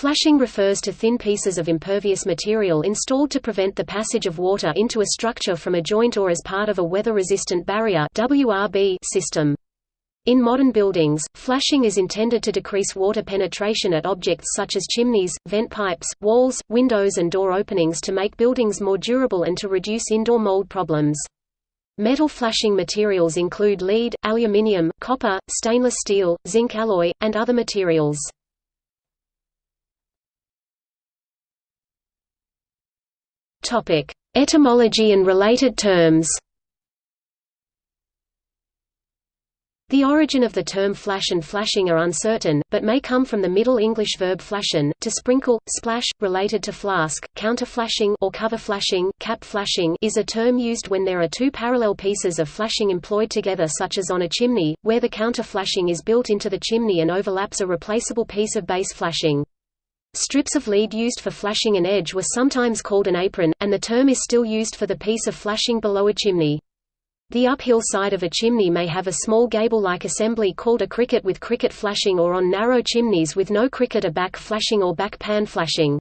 Flashing refers to thin pieces of impervious material installed to prevent the passage of water into a structure from a joint or as part of a weather-resistant barrier WRB system. In modern buildings, flashing is intended to decrease water penetration at objects such as chimneys, vent pipes, walls, windows and door openings to make buildings more durable and to reduce indoor mold problems. Metal flashing materials include lead, aluminium, copper, stainless steel, zinc alloy, and other materials. Etymology and related terms The origin of the term flash and flashing are uncertain, but may come from the Middle English verb flashen, to sprinkle, splash, related to flask. Counterflashing or cover flashing, cap flashing is a term used when there are two parallel pieces of flashing employed together such as on a chimney, where the counterflashing is built into the chimney and overlaps a replaceable piece of base flashing. Strips of lead used for flashing an edge were sometimes called an apron, and the term is still used for the piece of flashing below a chimney. The uphill side of a chimney may have a small gable-like assembly called a cricket with cricket flashing or on narrow chimneys with no cricket a back flashing or back pan flashing.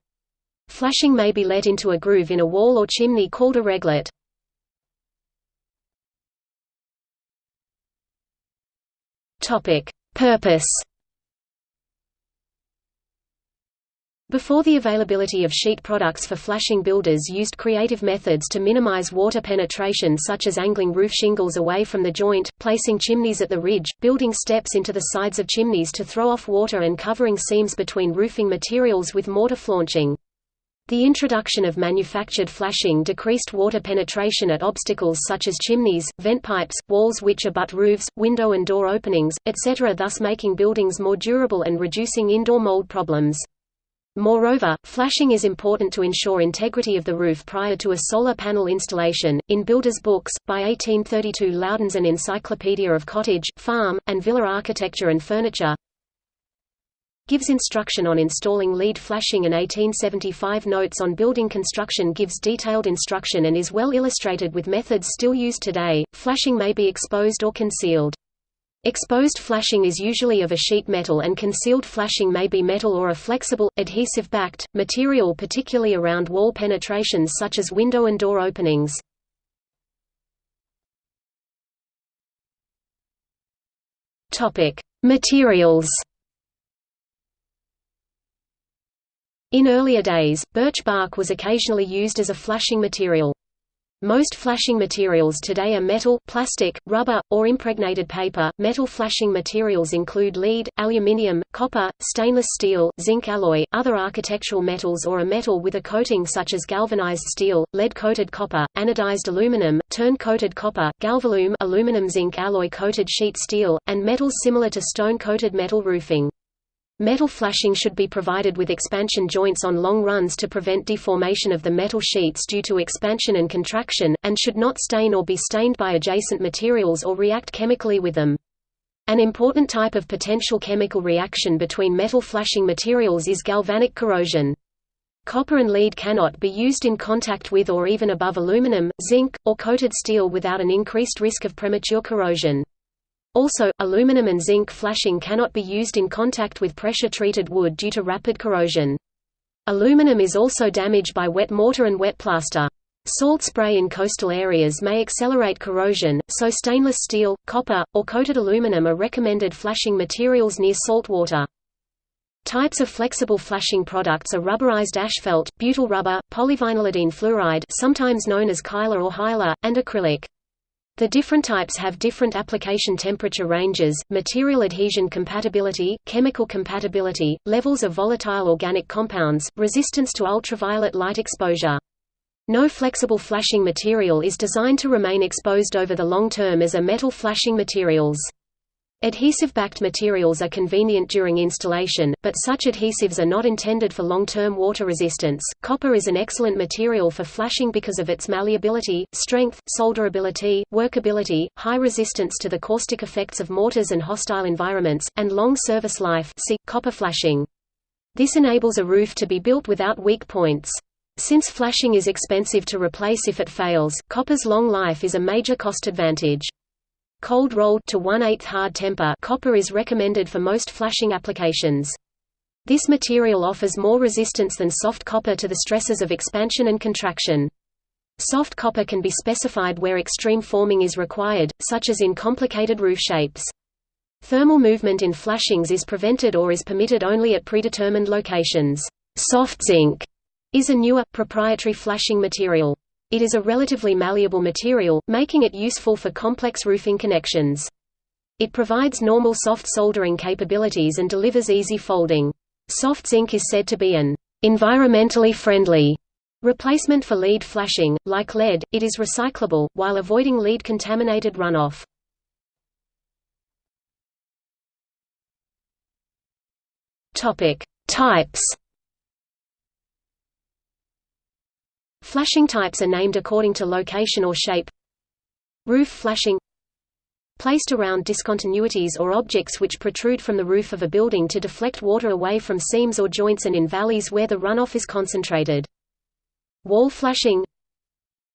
Flashing may be let into a groove in a wall or chimney called a reglet. Purpose Before the availability of sheet products for flashing builders used creative methods to minimize water penetration such as angling roof shingles away from the joint, placing chimneys at the ridge, building steps into the sides of chimneys to throw off water and covering seams between roofing materials with mortar flaunching. The introduction of manufactured flashing decreased water penetration at obstacles such as chimneys, vent pipes, walls which abut roofs, window and door openings, etc. thus making buildings more durable and reducing indoor mold problems. Moreover, flashing is important to ensure integrity of the roof prior to a solar panel installation. In Builder's Books, by 1832 Loudon's An Encyclopedia of Cottage, Farm, and Villa Architecture and Furniture gives instruction on installing lead flashing and 1875 Notes on Building Construction gives detailed instruction and is well illustrated with methods still used today. Flashing may be exposed or concealed. Exposed flashing is usually of a sheet metal and concealed flashing may be metal or a flexible, adhesive-backed, material particularly around wall penetrations such as window and door openings. Materials In earlier days, birch bark was occasionally used as a flashing material. Most flashing materials today are metal, plastic, rubber, or impregnated paper. Metal flashing materials include lead, aluminium, copper, stainless steel, zinc alloy, other architectural metals or a metal with a coating such as galvanized steel, lead-coated copper, anodized aluminum, terne-coated copper, galvalume aluminum zinc alloy coated sheet steel, and metals similar to stone-coated metal roofing. Metal flashing should be provided with expansion joints on long runs to prevent deformation of the metal sheets due to expansion and contraction, and should not stain or be stained by adjacent materials or react chemically with them. An important type of potential chemical reaction between metal flashing materials is galvanic corrosion. Copper and lead cannot be used in contact with or even above aluminum, zinc, or coated steel without an increased risk of premature corrosion. Also, aluminum and zinc flashing cannot be used in contact with pressure-treated wood due to rapid corrosion. Aluminum is also damaged by wet mortar and wet plaster. Salt spray in coastal areas may accelerate corrosion, so stainless steel, copper, or coated aluminum are recommended flashing materials near salt water. Types of flexible flashing products are rubberized asphalt, butyl rubber, polyvinylidene fluoride sometimes known as Kynar or Hylar, and acrylic. The different types have different application temperature ranges, material adhesion compatibility, chemical compatibility, levels of volatile organic compounds, resistance to ultraviolet light exposure. No flexible flashing material is designed to remain exposed over the long term as are metal flashing materials. Adhesive-backed materials are convenient during installation, but such adhesives are not intended for long-term water resistance. Copper is an excellent material for flashing because of its malleability, strength, solderability, workability, high resistance to the caustic effects of mortars and hostile environments, and long service life see, copper flashing. This enables a roof to be built without weak points. Since flashing is expensive to replace if it fails, copper's long life is a major cost advantage. Cold rolled to 1 8 hard temper copper is recommended for most flashing applications. This material offers more resistance than soft copper to the stresses of expansion and contraction. Soft copper can be specified where extreme forming is required, such as in complicated roof shapes. Thermal movement in flashings is prevented or is permitted only at predetermined locations. Soft zinc is a newer, proprietary flashing material. It is a relatively malleable material, making it useful for complex roofing connections. It provides normal soft soldering capabilities and delivers easy folding. Soft zinc is said to be an environmentally friendly replacement for lead flashing. Like lead, it is recyclable, while avoiding lead-contaminated runoff. Topic: Types. Flashing types are named according to location or shape. Roof flashing placed around discontinuities or objects which protrude from the roof of a building to deflect water away from seams or joints and in valleys where the runoff is concentrated. Wall flashing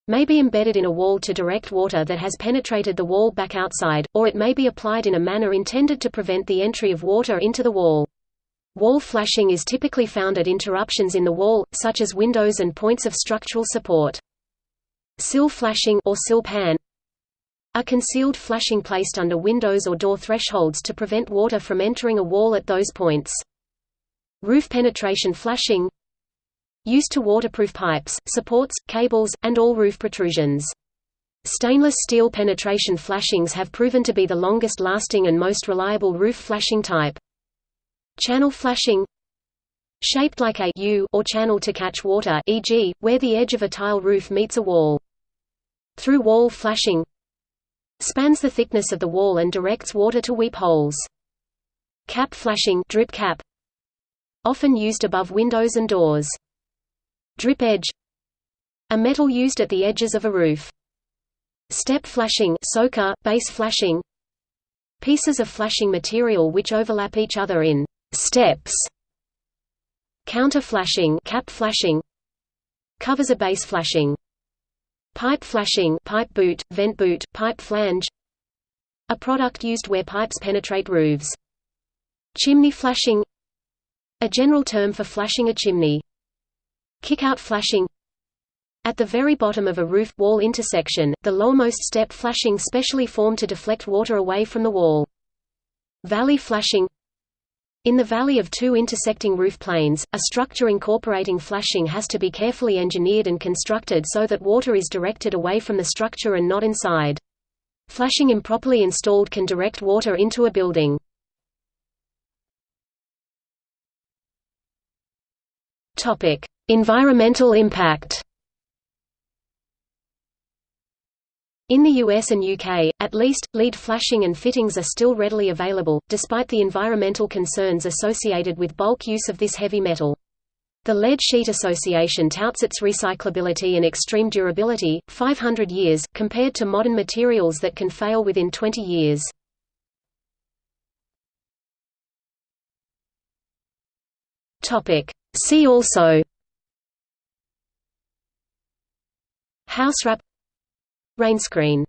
may be embedded in a wall to direct water that has penetrated the wall back outside, or it may be applied in a manner intended to prevent the entry of water into the wall. Wall flashing is typically found at interruptions in the wall, such as windows and points of structural support. Sill flashing or sill pan a concealed flashing placed under windows or door thresholds to prevent water from entering a wall at those points. Roof penetration flashing used to waterproof pipes, supports, cables, and all roof protrusions. Stainless steel penetration flashings have proven to be the longest lasting and most reliable roof flashing type. Channel flashing Shaped like a U or channel to catch water e.g., where the edge of a tile roof meets a wall. Through wall flashing Spans the thickness of the wall and directs water to weep holes. Cap flashing drip cap Often used above windows and doors. Drip edge A metal used at the edges of a roof. Step flashing soaker, base flashing Pieces of flashing material which overlap each other in steps counter flashing cap flashing covers a base flashing pipe flashing pipe boot vent boot pipe flange a product used where pipes penetrate roofs chimney flashing a general term for flashing a chimney kickout flashing at the very bottom of a roof wall intersection, the lowermost step flashing specially formed to deflect water away from the wall. Valley flashing in the valley of two intersecting roof planes, a structure incorporating flashing has to be carefully engineered and constructed so that water is directed away from the structure and not inside. Flashing improperly installed can direct water into a building. Environmental impact In the US and UK, at least, lead flashing and fittings are still readily available, despite the environmental concerns associated with bulk use of this heavy metal. The Lead Sheet Association touts its recyclability and extreme durability, 500 years, compared to modern materials that can fail within 20 years. See also House wrap Rainscreen